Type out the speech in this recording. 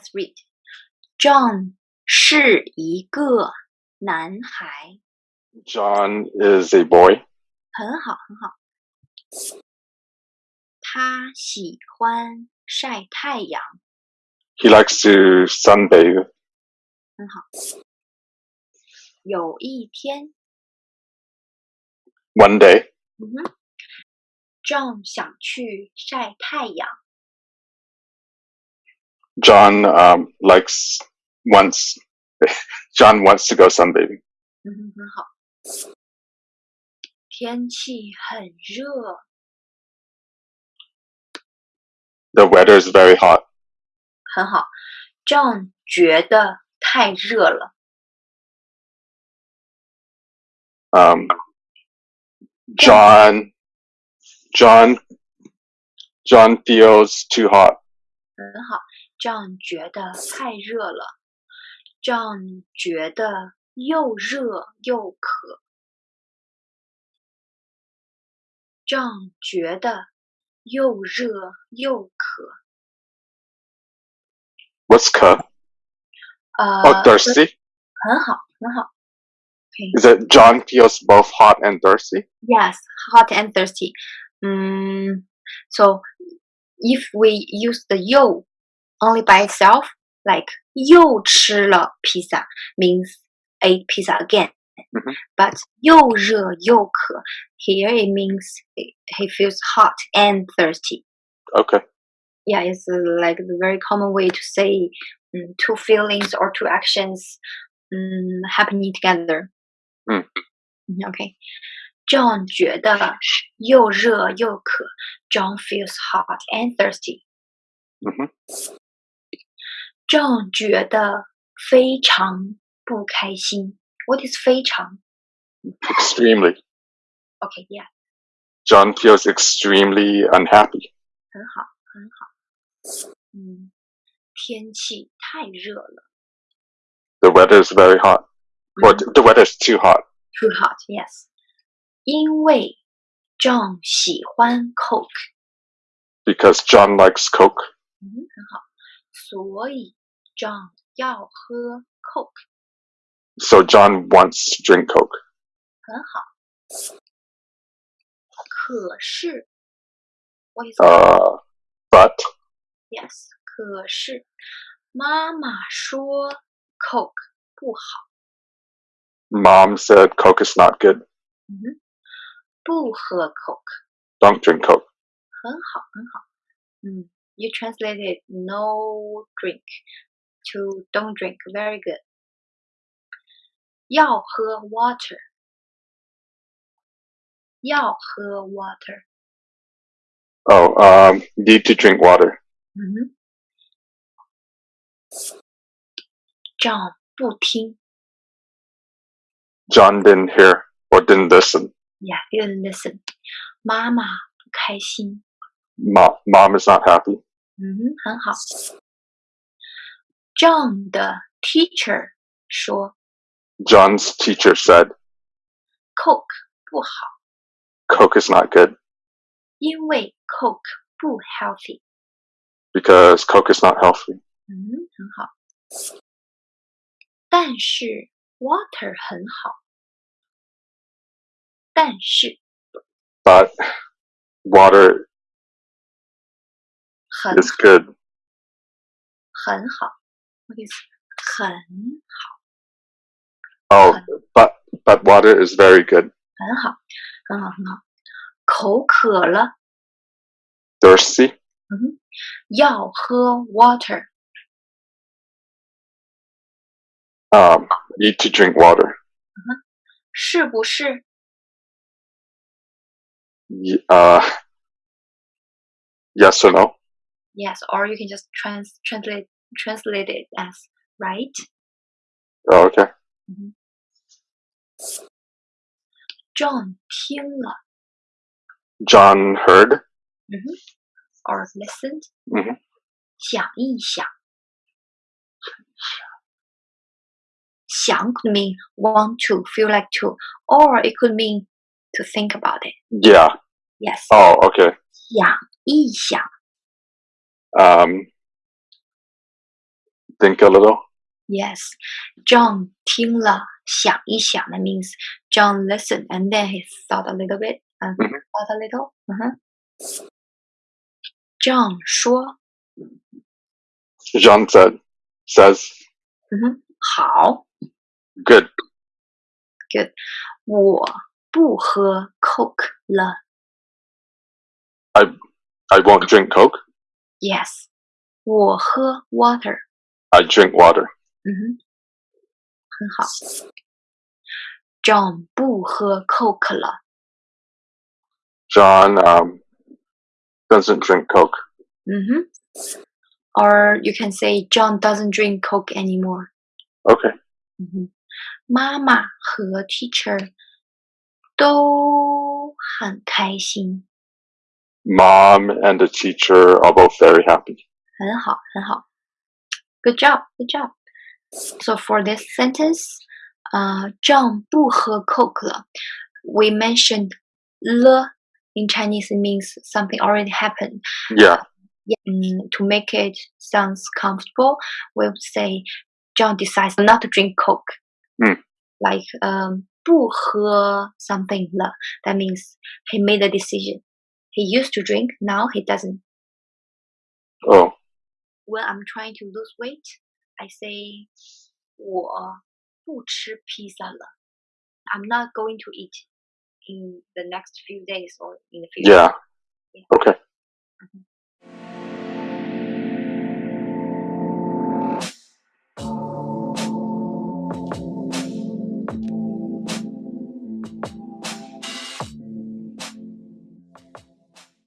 let's read. John 是一个男孩， John is a boy. 很好，很好。他喜欢晒太阳， He likes to sunbathe. 很好。有一天， One day, 嗯哼，John 想去晒太阳， John um, likes wants John wants to go sunbathing. 嗯哼，很好。天气很热， The weather is very hot. 很好。John 觉得太热了， Um, John John John feels too hot. 很好。 John 觉得太热了，John 觉得又热又渴，John 觉得又热又渴。 What's cup? 呃 Oh, thirsty. 很好，很好。Okay. Is it John feels both hot and thirsty? Yes, hot and thirsty. Mm, so if we use the 又 only by itself, like 又吃了 pizza means ate pizza again. Mhm. But 又热又渴 here it means he he feels hot and thirsty. Okay. Yeah, it's uh, like the very common way to say mm, two feelings or two actions mm, happening together. 嗯嗯，OK。John 觉得又热又渴。John feels hot and thirsty. Mhm. John 觉得非常不开心。What is 非常? Extremely. Okay, yeah. John feels extremely unhappy. 很好，很好。嗯，天气太热了。The weather is very hot. Well, mm-hmm. the weather is too hot. Too hot, yes. 因为 John 喜欢 Coke. Because John likes Coke. 嗯，很好。所以 John 要喝 Coke， So John wants to drink Coke. 很好。可是，what is Uh, but yes？可是妈妈说 Coke 不好， mom said Coke is not good. 嗯哼，不喝 Coke， Don't drink Coke. 很好，很好。嗯，you translated no drink to don't drink, very good. 要喝 water，要喝 water。 Oh, um, need to drink water. 嗯哼，John 不听 John didn't hear or didn't listen. ，yeah, didn't listen。妈妈不开心， Mom, mom is not happy. 嗯哼，很好。 John 的 teacher 说 John's teacher said Coke 不好， Coke is not good 因为 Coke 不 healthy。 because Coke is not healthy. 嗯，很好。但是 water 很好，但是 But water 很 is good. 很好 ，what is 很 Oh, but but water is very good. 很好，很好，很好。口渴了， Thirsty? 嗯哼，要喝 water， Um, need to drink water. 是不是？ Y- Uh, yes or no? Yes, or you can just trans translate translate it as right. Oh, okay. John 听了 John heard. or listened，、嗯哼想一想，想 could mean want to, feel like to, or it could mean to think about it. Yeah. Yes，、 Oh, okay. 想一想， Um, think a little. Yes, John 听了想一想 that means John listened and then he thought a little bit and Mhm. thought a little. 嗯哼 John 说 Jean said, says, 嗯哼好 good. 我不喝 Coke 了 I won't drink Coke. Yes 我喝 water I drink water. 嗯哼很好 John 不喝 Coke 了 John um, doesn't drink Coke. 嗯哼 Or you can say John doesn't drink Coke anymore Okay. 嗯哼，妈妈和 teacher 都很开心， Mom and the teacher are both very happy. 很好，很好。 Good job, good job. So for this sentence, uh, John 不喝 We mentioned le in Chinese means something already happened. Yeah. Yeah. Mm, to make it sounds comfortable, we would say John decides not to drink Coke. Mm. Like um, 不喝 something That means he made a decision. He used to drink, now he doesn't. Oh When I'm trying to lose weight, I say 我不吃披萨了. I'm not going to eat in the next few days or in the future. yeah. Okay. Mhm.